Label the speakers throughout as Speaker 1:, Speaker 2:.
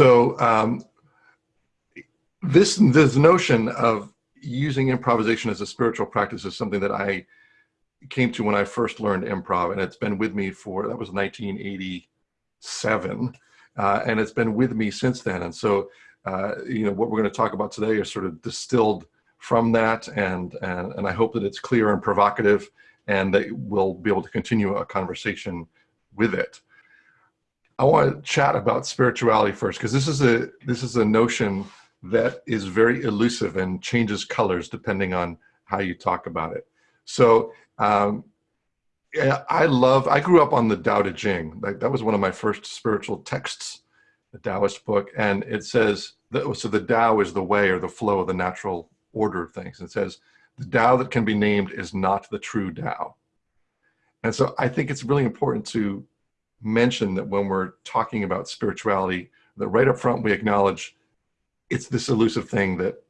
Speaker 1: So um, this this notion of using improvisation as a spiritual practice is something that I came to when I first learned improv, and it's been with me for that was 1987, uh, and it's been with me since then. And so, uh, you know, what we're going to talk about today is sort of distilled from that, and and and I hope that it's clear and provocative, and that we'll be able to continue a conversation with it. I want to chat about spirituality first because this is a this is a notion that is very elusive and changes colors depending on how you talk about it. So um, I love, I grew up on the Tao Te Ching. Like, that was one of my first spiritual texts, the Taoist book. And it says, that, so the Tao is the way or the flow of the natural order of things. It says, the Tao that can be named is not the true Tao. And so I think it's really important to mention that when we're talking about spirituality, that right up front we acknowledge it's this elusive thing that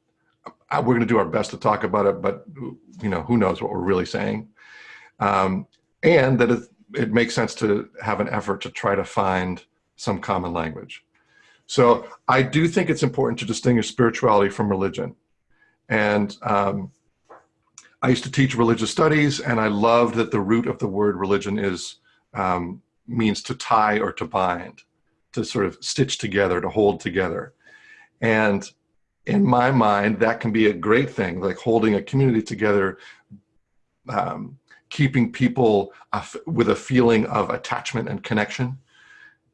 Speaker 1: uh, we're going to do our best to talk about it, but you know who knows what we're really saying, um, and that it, it makes sense to have an effort to try to find some common language. So I do think it's important to distinguish spirituality from religion, and um, I used to teach religious studies, and I loved that the root of the word religion is um, means to tie or to bind, to sort of stitch together, to hold together. And in my mind, that can be a great thing, like holding a community together, um, keeping people with a feeling of attachment and connection.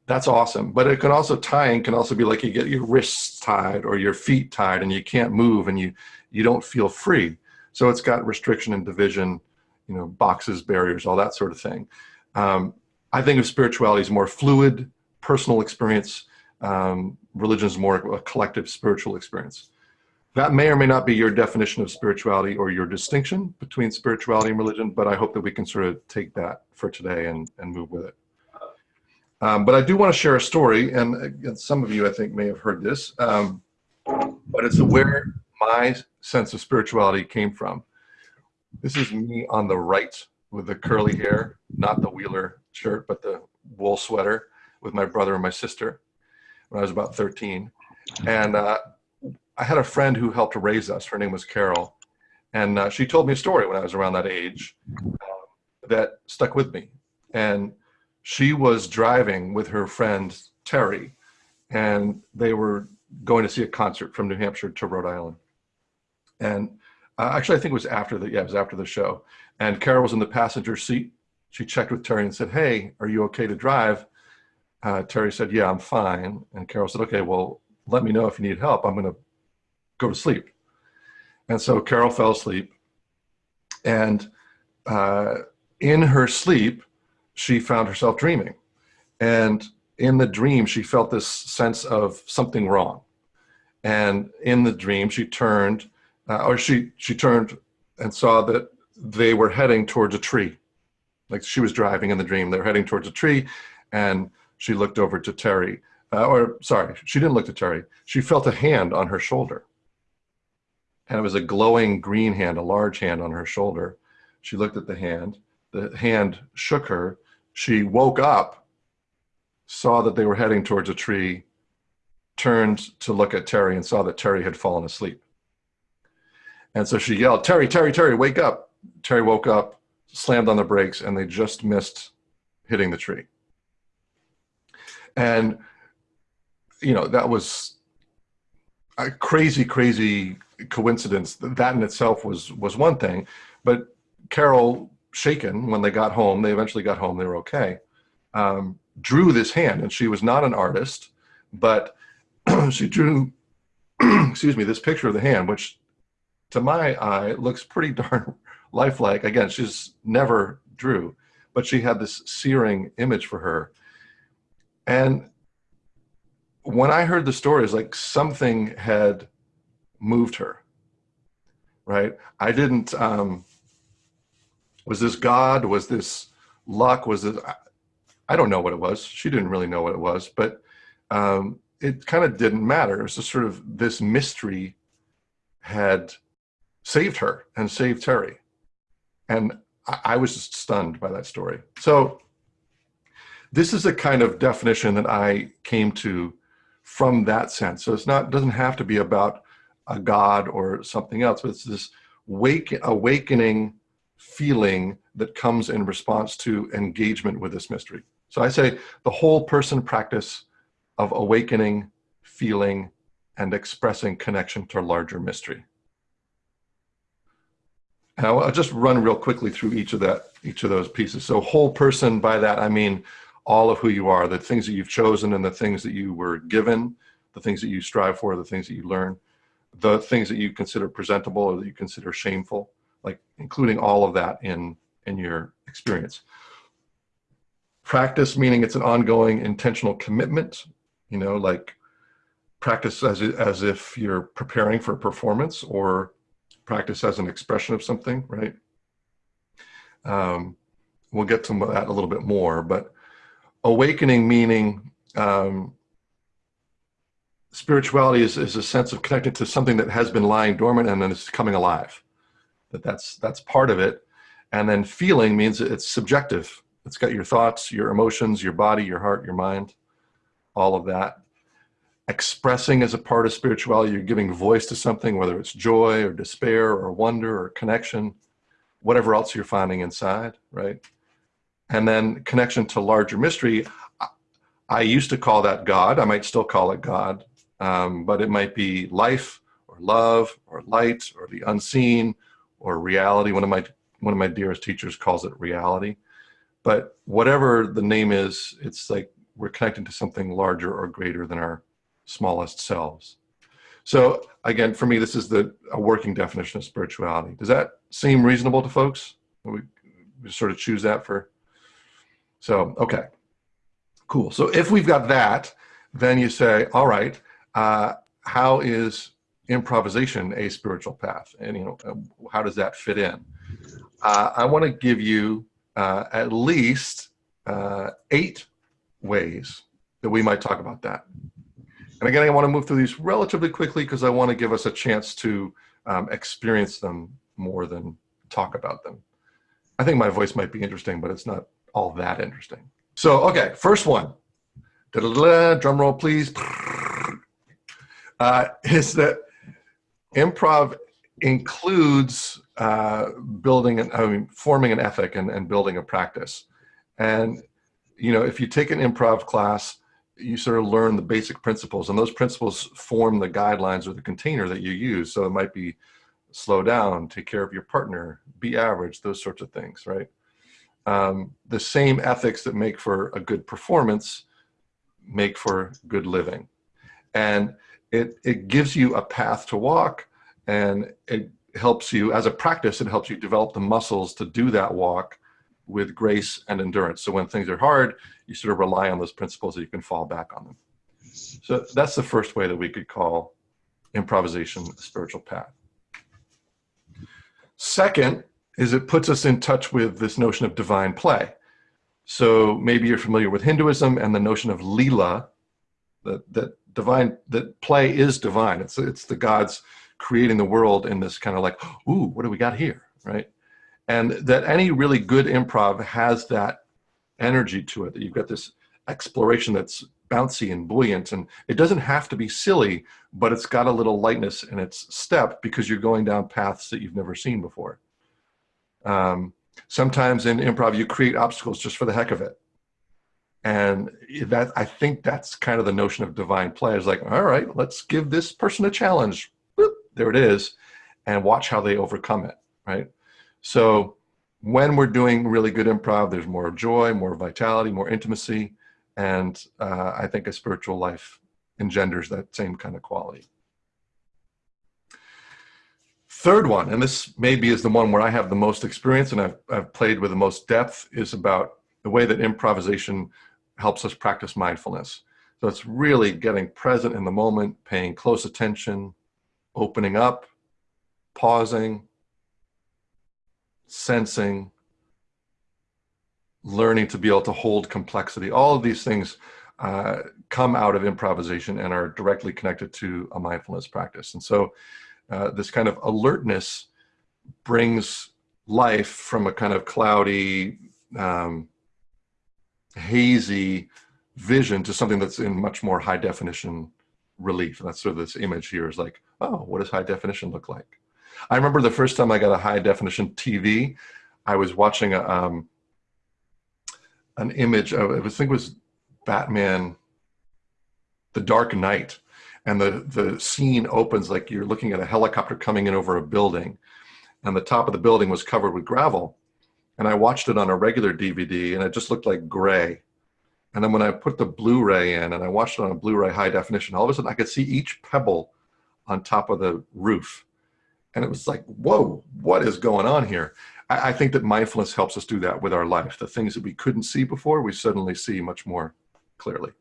Speaker 1: That's awesome. But it can also tying can also be like you get your wrists tied or your feet tied and you can't move and you, you don't feel free. So it's got restriction and division, you know, boxes, barriers, all that sort of thing. Um, I think of spirituality as more fluid, personal experience. Um, religion is more a collective spiritual experience. That may or may not be your definition of spirituality or your distinction between spirituality and religion, but I hope that we can sort of take that for today and, and move with it. Um, but I do want to share a story, and, some of you I think may have heard this, um, but it's where my sense of spirituality came from. This is me on the right with the curly hair, not the Wheeler shirt, but the wool sweater with my brother and my sister when I was about 13. And uh, I had a friend who helped raise us. Her name was Carol. And uh, she told me a story when I was around that age uh, that stuck with me. And she was driving with her friend Terry, and they were going to see a concert from New Hampshire to Rhode Island. And uh, actually, I think it was after the yeah, it was after the show. And Carol was in the passenger seat. She checked with Terry and said, "Hey, are you okay to drive?" Uh, Terry said, "Yeah, I'm fine." And Carol said, "Okay, well, let me know if you need help. I'm going to go to sleep." And so Carol fell asleep, and uh, in her sleep, she found herself dreaming, and in the dream, she felt this sense of something wrong. And in the dream, she turned, uh, or she she turned and saw that they were heading towards a tree. Like she was driving in the dream, they were heading towards a tree, and she looked over to Terry, uh, or sorry, she didn't look to Terry. She felt a hand on her shoulder. And it was a glowing green hand, a large hand on her shoulder. She looked at the hand. The hand shook her. She woke up, saw that they were heading towards a tree, turned to look at Terry and saw that Terry had fallen asleep. And so she yelled, Terry, Terry, Terry, wake up. Terry woke up, slammed on the brakes, and they just missed hitting the tree. And, you know, that was a crazy, crazy coincidence. That in itself was, was one thing. But Carol, shaken when they got home, they eventually got home, they were okay, um, drew this hand. And she was not an artist, but she drew, excuse me, this picture of the hand, which to my eye looks pretty darn lifelike. Again, she's never drew, but she had this searing image for her. And when I heard the story, it's like something had moved her, right? I didn't, um, was this God? Was this luck? Was this, I don't know what it was. She didn't really know what it was, but um, it kind of didn't matter. It was just sort of this mystery had saved her and saved Terry. And I, I was just stunned by that story. So this is a kind of definition that I came to from that sense. So it's not doesn't have to be about a God or something else, but it's this wake, awakening feeling that comes in response to engagement with this mystery. So I say the whole person practice of awakening, feeling, and expressing connection to a larger mystery. And I'll, I'll just run real quickly through each of that, each of those pieces. So whole person, by that I mean all of who you are, the things that you've chosen and the things that you were given, the things that you strive for, the things that you learn, the things that you consider presentable or that you consider shameful, like including all of that in, in your experience. Practice, meaning it's an ongoing intentional commitment, you know, like practice as, as if you're preparing for a performance or practice as an expression of something, right? Um, we'll get to that a little bit more, but awakening meaning um, spirituality is, is a sense of connecting to something that has been lying dormant and then it's coming alive. That that's that's part of it. And then feeling means it's subjective. It's got your thoughts, your emotions, your body, your heart, your mind, all of that expressing as a part of spirituality, you're giving voice to something, whether it's joy or despair or wonder or connection, whatever else you're finding inside, right? And then connection to larger mystery. I used to call that God. I might still call it God, um, but it might be life or love or light or the unseen or reality. One of my one of my dearest teachers calls it reality. But whatever the name is, it's like we're connecting to something larger or greater than our smallest selves. So again, for me, this is the a working definition of spirituality. Does that seem reasonable to folks? We, we sort of choose that for, so, okay, cool. So if we've got that, then you say, all right, uh, how is improvisation a spiritual path? And, you know, uh, how does that fit in? Uh, I want to give you uh, at least uh, eight ways that we might talk about that. And again, I want to move through these relatively quickly because I want to give us a chance to um, experience them more than talk about them. I think my voice might be interesting, but it's not all that interesting. So, okay, first one. Da -da -da, drum roll, please. Uh, is that improv includes uh, building and I mean, forming an ethic and, and building a practice. And, you know, if you take an improv class, you sort of learn the basic principles and those principles form the guidelines or the container that you use. So it might be slow down, take care of your partner, be average, those sorts of things, right? Um, the same ethics that make for a good performance make for good living. And it, it gives you a path to walk and it helps you, as a practice, it helps you develop the muscles to do that walk with grace and endurance. So when things are hard, you sort of rely on those principles that you can fall back on them. So that's the first way that we could call improvisation a spiritual path. Second is it puts us in touch with this notion of divine play. So maybe you're familiar with Hinduism and the notion of lila, that, that divine, that play is divine. It's, it's the gods creating the world in this kind of like, ooh, what do we got here, right? And that any really good improv has that energy to it that you've got this exploration that's bouncy and buoyant and it doesn't have to be silly but it's got a little lightness in its step because you're going down paths that you've never seen before. Um, sometimes in improv you create obstacles just for the heck of it. And that i think that's kind of the notion of divine play. Is like all right let's give this person a challenge. Boop, there it is and watch how they overcome it right so when we're doing really good improv, there's more joy, more vitality, more intimacy. And uh, I think a spiritual life engenders that same kind of quality. Third one, and this maybe is the one where I have the most experience and I've, I've played with the most depth, is about the way that improvisation helps us practice mindfulness. So it's really getting present in the moment, paying close attention, opening up, pausing, sensing, learning to be able to hold complexity. All of these things uh, come out of improvisation and are directly connected to a mindfulness practice. And so uh, this kind of alertness brings life from a kind of cloudy, um, hazy vision to something that's in much more high definition relief. And that's sort of this image here is like, oh, what does high definition look like? I remember the first time I got a high definition TV, I was watching a, um, an image of, it. I think it was Batman, The Dark Knight. And the, the scene opens like you're looking at a helicopter coming in over a building and the top of the building was covered with gravel. And I watched it on a regular DVD and it just looked like gray. And then when I put the Blu-ray in and I watched it on a Blu-ray high definition, all of a sudden I could see each pebble on top of the roof. And it was like, whoa, what is going on here? I, I think that mindfulness helps us do that with our life. The things that we couldn't see before, we suddenly see much more clearly.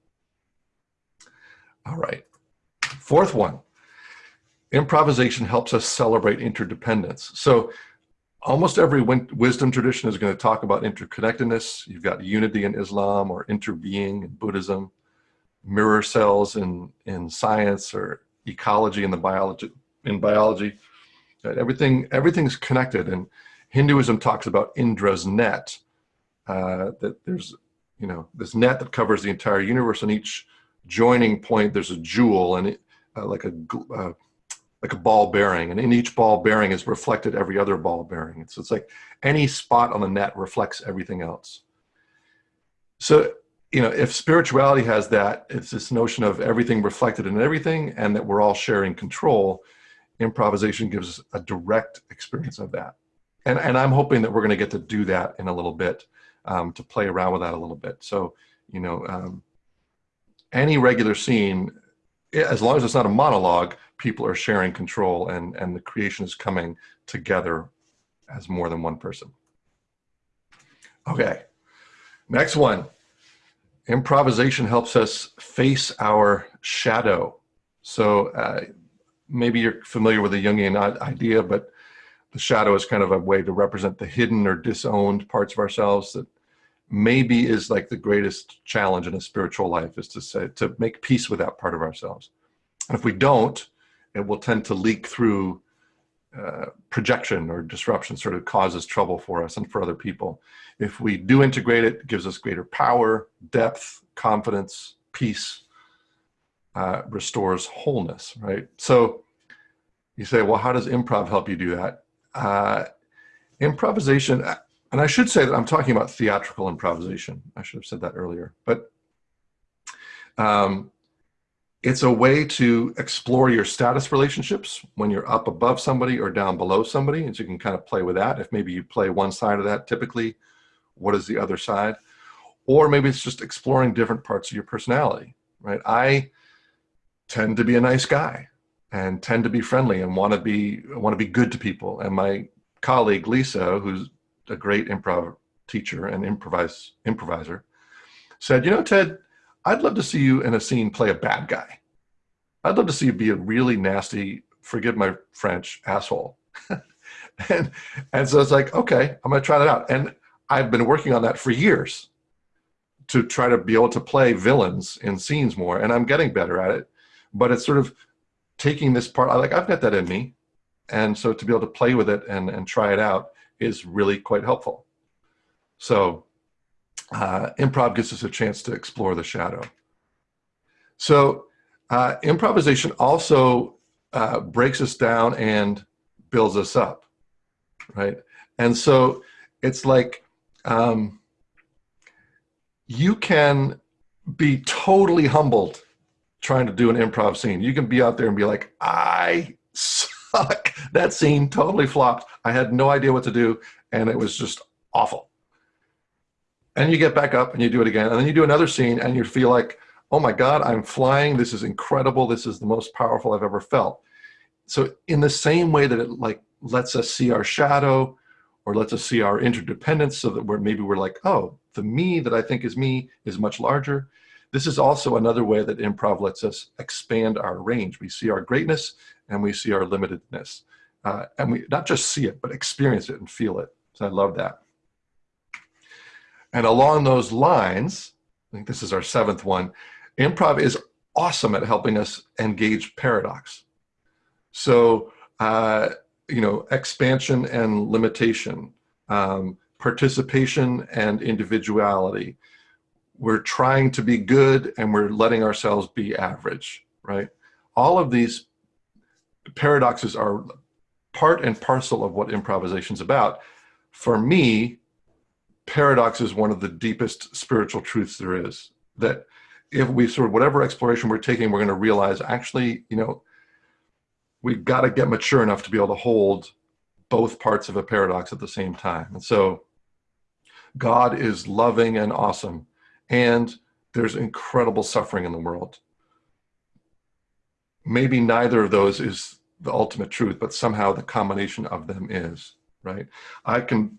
Speaker 1: All right, fourth one, improvisation helps us celebrate interdependence. So almost every wisdom tradition is going to talk about interconnectedness. You've got unity in Islam or interbeing in Buddhism, mirror cells in, in science or ecology in the biology in biology. Everything everything's connected, and Hinduism talks about Indra's net. Uh, that there's you know this net that covers the entire universe, and each joining point there's a jewel, and it, uh, like a uh, like a ball bearing, and in each ball bearing is reflected every other ball bearing. So it's like any spot on the net reflects everything else. So, you know, if spirituality has that, it's this notion of everything reflected in everything and that we're all sharing control, improvisation gives us a direct experience of that. And, and I'm hoping that we're gonna get to do that in a little bit, um, to play around with that a little bit. So, you know, um, any regular scene, as long as it's not a monologue, people are sharing control and, and the creation is coming together as more than one person. Okay, next one. Improvisation helps us face our shadow. So uh, maybe you're familiar with the Jungian idea, but the shadow is kind of a way to represent the hidden or disowned parts of ourselves that maybe is like the greatest challenge in a spiritual life is to say, to make peace with that part of ourselves. And if we don't, it will tend to leak through uh, projection or disruption sort of causes trouble for us and for other people. If we do integrate it, it gives us greater power, depth, confidence, peace, uh, restores wholeness, right? So you say, well, how does improv help you do that? Uh, improvisation, and I should say that I'm talking about theatrical improvisation. I should have said that earlier, but um, it's a way to explore your status relationships when you're up above somebody or down below somebody. And so you can kind of play with that. If maybe you play one side of that, typically, what is the other side? Or maybe it's just exploring different parts of your personality, right? I tend to be a nice guy and tend to be friendly and want to be want to be good to people. And my colleague Lisa, who's a great improv teacher and improvise improviser, said, "You know, Ted, I'd love to see you in a scene play a bad guy. I'd love to see you be a really nasty, forgive my French, asshole. and, and so it's like, okay, I'm gonna try that out. And I've been working on that for years to try to be able to play villains in scenes more, and I'm getting better at it. But it's sort of taking this part, I like, I've got that in me. And so to be able to play with it and, and try it out is really quite helpful. So uh, improv gives us a chance to explore the shadow. So uh, improvisation also uh, breaks us down and builds us up, right? And so it's like um, you can be totally humbled trying to do an improv scene. You can be out there and be like, I suck. That scene totally flopped. I had no idea what to do, and it was just awful and you get back up and you do it again and then you do another scene and you feel like oh my god i'm flying this is incredible this is the most powerful i've ever felt so in the same way that it like lets us see our shadow or lets us see our interdependence so that we're maybe we're like oh the me that i think is me is much larger this is also another way that improv lets us expand our range we see our greatness and we see our limitedness uh, and we not just see it but experience it and feel it so i love that and along those lines, I think this is our seventh one, improv is awesome at helping us engage paradox. So, uh, you know, expansion and limitation, um, participation and individuality. We're trying to be good and we're letting ourselves be average, right? all of these paradoxes are part and parcel of what improvisation is about. For me, paradox is one of the deepest spiritual truths there is. That if we sort of, whatever exploration we're taking, we're going to realize actually, you know, we've got to get mature enough to be able to hold both parts of a paradox at the same time. And so God is loving and awesome, and there's incredible suffering in the world. Maybe neither of those is the ultimate truth, but somehow the combination of them is, right? I can,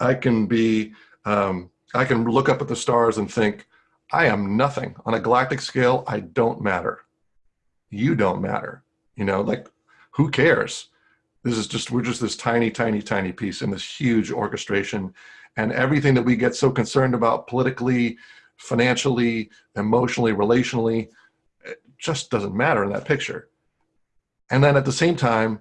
Speaker 1: I can be, um, I can look up at the stars and think, I am nothing. On a galactic scale, I don't matter. You don't matter. You know, like, who cares? This is just, we're just this tiny, tiny, tiny piece in this huge orchestration. And everything that we get so concerned about politically, financially, emotionally, relationally, it just doesn't matter in that picture. And then at the same time,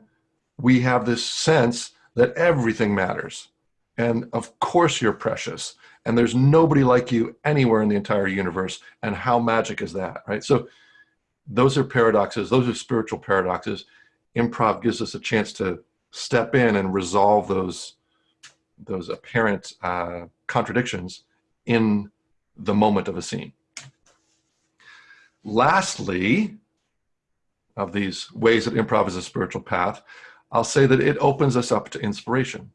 Speaker 1: we have this sense that everything matters. And of course you're precious. And there's nobody like you anywhere in the entire universe. And how magic is that, right? So those are paradoxes. Those are spiritual paradoxes. Improv gives us a chance to step in and resolve those, those apparent uh, contradictions in the moment of a scene. Lastly, of these ways that improv is a spiritual path, I'll say that it opens us up to inspiration.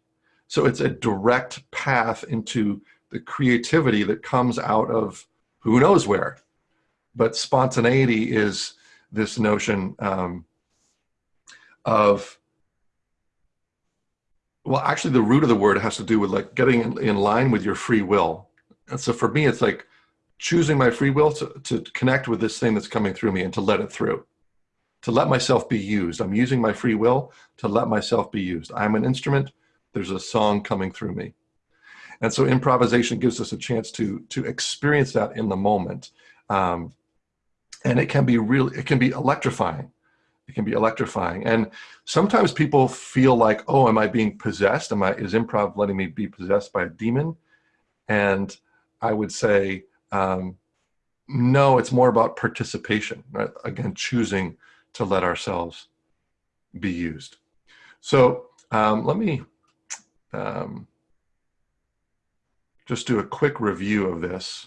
Speaker 1: So it's a direct path into the creativity that comes out of who knows where. But spontaneity is this notion um, of, well, actually the root of the word has to do with like getting in, in line with your free will. And so for me, it's like choosing my free will to, to connect with this thing that's coming through me and to let it through to let myself be used. I'm using my free will to let myself be used. I'm an instrument. There's a song coming through me. And so improvisation gives us a chance to, to experience that in the moment. Um, and it can be really, it can be electrifying. It can be electrifying. And sometimes people feel like, oh, am I being possessed? Am I, is improv letting me be possessed by a demon? And I would say, um, no, it's more about participation, right? Again, choosing to let ourselves be used. So um, let me um, just do a quick review of this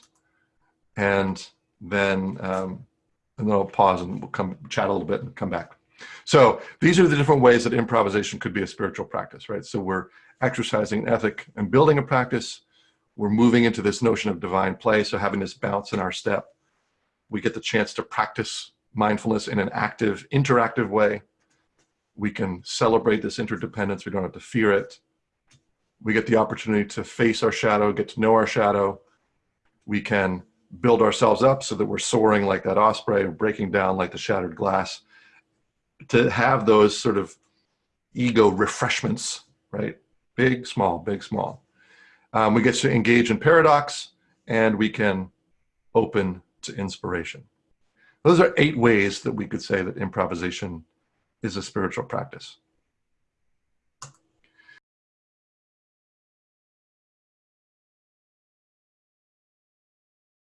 Speaker 1: and then um, and then I'll pause and we'll come chat a little bit and come back. So these are the different ways that improvisation could be a spiritual practice, right? So we're exercising ethic and building a practice. We're moving into this notion of divine play. So having this bounce in our step, we get the chance to practice mindfulness in an active, interactive way. We can celebrate this interdependence. We don't have to fear it. We get the opportunity to face our shadow, get to know our shadow. We can build ourselves up so that we're soaring like that osprey, or breaking down like the shattered glass. To have those sort of ego refreshments, right? Big, small, big, small. Um, we get to engage in paradox and we can open to inspiration. Those are eight ways that we could say that improvisation is a spiritual practice.